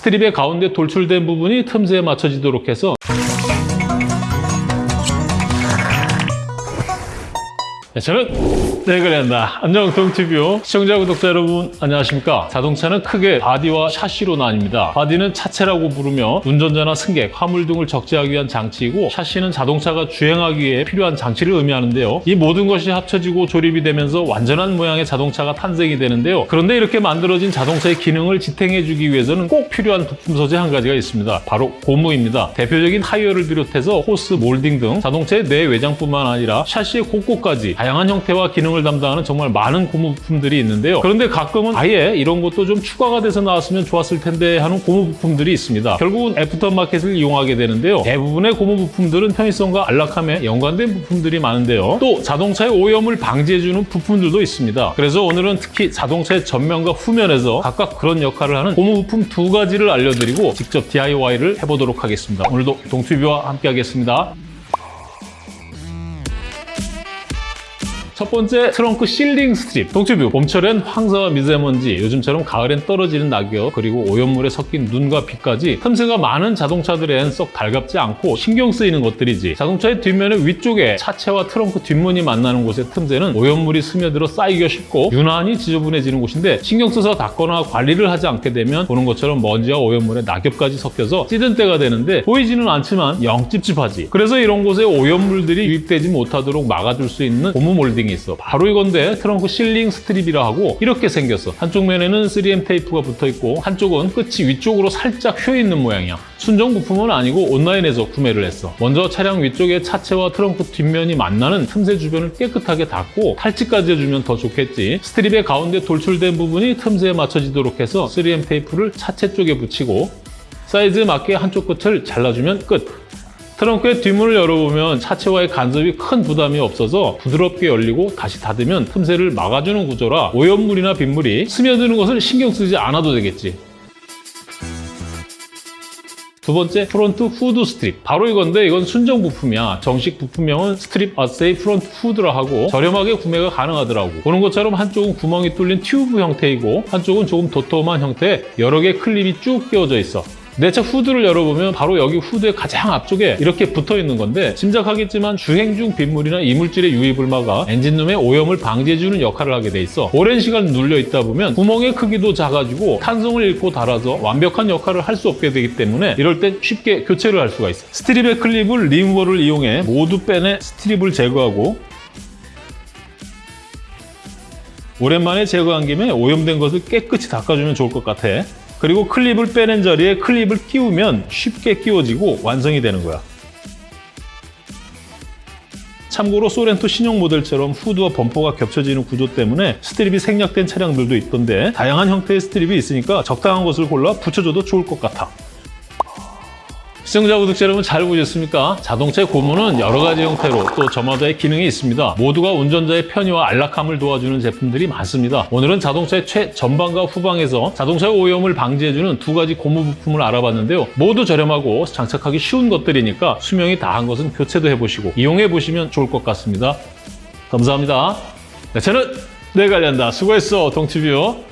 strip의 가운데 돌출된 부분이 틈새에 맞춰지도록 해서 네, 저는 네그랜다 안녕 동티뷰 시청자 구독자 여러분 안녕하십니까? 자동차는 크게 바디와 샤시로 나뉩니다. 바디는 차체라고 부르며 운전자나 승객, 화물 등을 적재하기 위한 장치이고 샤시는 자동차가 주행하기 위해 필요한 장치를 의미하는데요. 이 모든 것이 합쳐지고 조립이 되면서 완전한 모양의 자동차가 탄생이 되는데요. 그런데 이렇게 만들어진 자동차의 기능을 지탱해 주기 위해서는 꼭 필요한 부품 소재 한 가지가 있습니다. 바로 고무입니다. 대표적인 타이어를 비롯해서 호스, 몰딩 등 자동차의 내 외장뿐만 아니라 샤시의 곳곳까지 다양한 형태와 기능을 담당하는 정말 많은 고무 부품들이 있는데요. 그런데 가끔은 아예 이런 것도 좀 추가가 돼서 나왔으면 좋았을 텐데 하는 고무 부품들이 있습니다. 결국은 애프터마켓을 이용하게 되는데요. 대부분의 고무 부품들은 편의성과 안락함에 연관된 부품들이 많은데요. 또 자동차의 오염을 방지해주는 부품들도 있습니다. 그래서 오늘은 특히 자동차의 전면과 후면에서 각각 그런 역할을 하는 고무 부품 두 가지를 알려드리고 직접 DIY를 해보도록 하겠습니다. 오늘도 동튜뷰와 함께 하겠습니다. 첫 번째 트렁크 sealing strip. 동튜뷰. 봄철엔 황사와 미세먼지 요즘처럼 가을엔 떨어지는 낙엽 그리고 오염물에 섞인 눈과 비까지 틈새가 많은 자동차들엔 썩 달갑지 않고 신경 쓰이는 것들이지. 자동차의 뒷면의 위쪽에 차체와 트렁크 뒷문이 만나는 곳의 틈새는 오염물이 스며들어 쌓이기가 쉽고 유난히 지저분해지는 곳인데 신경 써서 닦거나 관리를 하지 않게 되면 보는 것처럼 먼지와 오염물에 낙엽까지 섞여서 찌든 때가 되는데 보이지는 않지만 영 찝찝하지. 그래서 이런 곳에 오염물들이 유입되지 못하도록 막아줄 수 있는 고무 몰딩이 있어. 바로 이건데 트렁크 sealing strip이라 하고 이렇게 생겼어. 한쪽 면에는 3M 테이프가 붙어 있고 한쪽은 끝이 위쪽으로 살짝 휘어 있는 모양이야. 순정 부품은 아니고 온라인에서 구매를 했어. 먼저 차량 위쪽에 차체와 트렁크 뒷면이 만나는 틈새 주변을 깨끗하게 닦고 탈지까지 해주면 더 좋겠지. strip의 가운데 돌출된 부분이 틈새에 맞춰지도록 해서 3M 테이프를 차체 쪽에 붙이고 사이즈에 맞게 한쪽 끝을 잘라주면 끝 트렁크의 뒷문을 열어보면 차체와의 간섭이 큰 부담이 없어서 부드럽게 열리고 다시 닫으면 틈새를 막아주는 구조라 오염물이나 빗물이 스며드는 것을 신경 쓰지 않아도 되겠지. 두 번째 front hood strip. 바로 이건데 이건 순정 부품이야. 정식 부품명은 strip assy front hood라 하고 저렴하게 구매가 가능하더라고. 보는 것처럼 한쪽은 구멍이 뚫린 튜브 형태이고 한쪽은 조금 도톰한 형태의 여러 개 클립이 쭉 끼워져 있어 내차 후드를 열어보면 바로 여기 후드의 가장 앞쪽에 이렇게 붙어 있는 건데 짐작하겠지만 주행 중 빗물이나 이물질의 유입을 막아 엔진룸의 오염을 방지해주는 역할을 하게 돼 있어. 오랜 시간 눌려 있다 보면 구멍의 크기도 작아지고 탄성을 잃고 닳아서 완벽한 역할을 할 수 없게 되기 때문에 이럴 땐 쉽게 교체를 할 수가 있어. 스트립의 클립을 리무버를 이용해 모두 빼내 strip을 제거하고 오랜만에 제거한 김에 오염된 것을 깨끗이 닦아주면 좋을 것 같아 그리고 클립을 빼낸 자리에 클립을 끼우면 쉽게 끼워지고 완성이 되는 거야. 참고로 소렌토 신형 모델처럼 후드와 범퍼가 겹쳐지는 구조 때문에 strip이 생략된 차량들도 있던데 다양한 형태의 strip이 있으니까 적당한 것을 골라 붙여줘도 좋을 것 같아. 시청자 구독자 여러분 잘 보셨습니까? 자동차의 고무는 여러 가지 형태로 또 저마다의 기능이 있습니다. 모두가 운전자의 편의와 안락함을 도와주는 제품들이 많습니다. 오늘은 자동차의 최전방과 후방에서 자동차의 오염을 방지해주는 두 가지 고무 부품을 알아봤는데요. 모두 저렴하고 장착하기 쉬운 것들이니까 수명이 다한 것은 교체도 해보시고 이용해보시면 좋을 것 같습니다. 감사합니다. 네, 저는 내관련다 수고했어, 동티뷰.